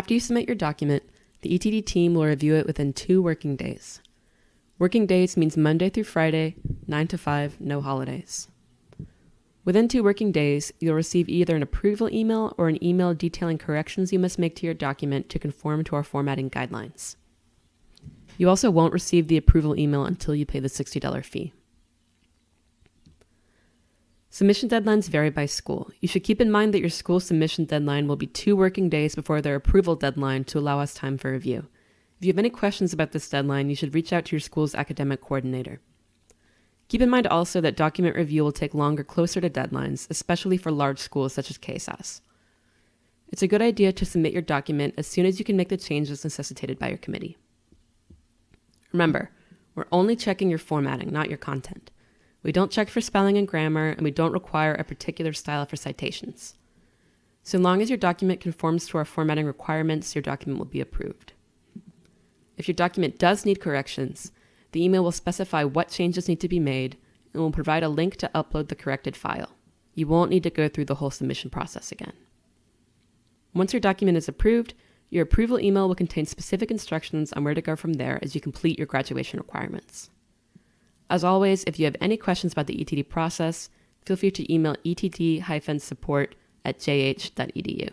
After you submit your document, the ETD team will review it within two working days. Working days means Monday through Friday, 9 to 5, no holidays. Within two working days, you'll receive either an approval email or an email detailing corrections you must make to your document to conform to our formatting guidelines. You also won't receive the approval email until you pay the $60 fee. Submission deadlines vary by school. You should keep in mind that your school submission deadline will be two working days before their approval deadline to allow us time for review. If you have any questions about this deadline, you should reach out to your school's academic coordinator. Keep in mind also that document review will take longer closer to deadlines, especially for large schools such as KSAS. It's a good idea to submit your document as soon as you can make the changes necessitated by your committee. Remember, we're only checking your formatting, not your content. We don't check for spelling and grammar, and we don't require a particular style for citations. So long as your document conforms to our formatting requirements, your document will be approved. If your document does need corrections, the email will specify what changes need to be made and will provide a link to upload the corrected file. You won't need to go through the whole submission process again. Once your document is approved, your approval email will contain specific instructions on where to go from there as you complete your graduation requirements. As always, if you have any questions about the ETD process, feel free to email etd-support at jh.edu.